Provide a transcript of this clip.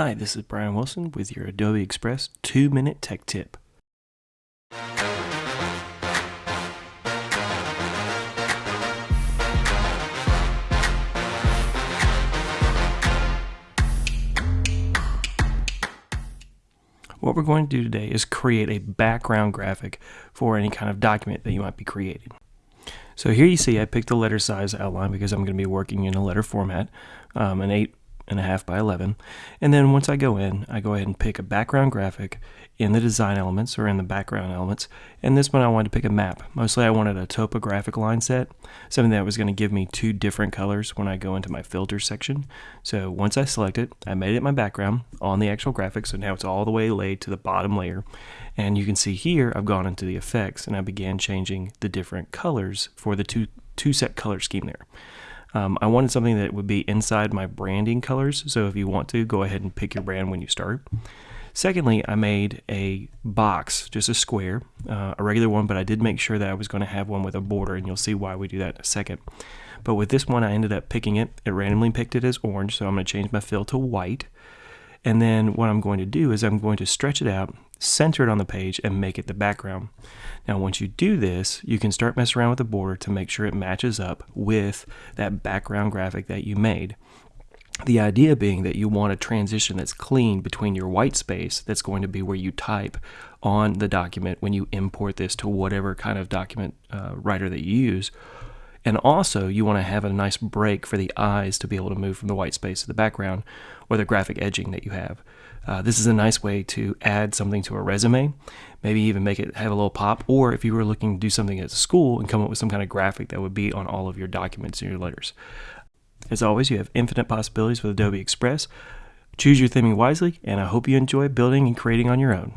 Hi, this is Brian Wilson with your Adobe Express 2 Minute Tech Tip. What we're going to do today is create a background graphic for any kind of document that you might be creating. So here you see I picked the letter size outline because I'm going to be working in a letter format, um, an 8 and a half by 11. And then once I go in, I go ahead and pick a background graphic in the design elements or in the background elements. And this one I wanted to pick a map. Mostly I wanted a topographic line set, something that was going to give me two different colors when I go into my filter section. So once I select it, I made it my background on the actual graphic. So now it's all the way laid to the bottom layer. And you can see here, I've gone into the effects and I began changing the different colors for the two, two set color scheme there. Um, I wanted something that would be inside my branding colors. So if you want to, go ahead and pick your brand when you start. Secondly, I made a box, just a square, uh, a regular one, but I did make sure that I was going to have one with a border, and you'll see why we do that in a second. But with this one, I ended up picking it. It randomly picked it as orange, so I'm going to change my fill to white. And then what I'm going to do is I'm going to stretch it out, center it on the page, and make it the background. Now, once you do this, you can start messing around with the border to make sure it matches up with that background graphic that you made. The idea being that you want a transition that's clean between your white space, that's going to be where you type on the document when you import this to whatever kind of document uh, writer that you use. And also, you want to have a nice break for the eyes to be able to move from the white space to the background or the graphic edging that you have. Uh, this is a nice way to add something to a resume, maybe even make it have a little pop, or if you were looking to do something at school and come up with some kind of graphic that would be on all of your documents and your letters. As always, you have infinite possibilities with Adobe Express. Choose your theming wisely, and I hope you enjoy building and creating on your own.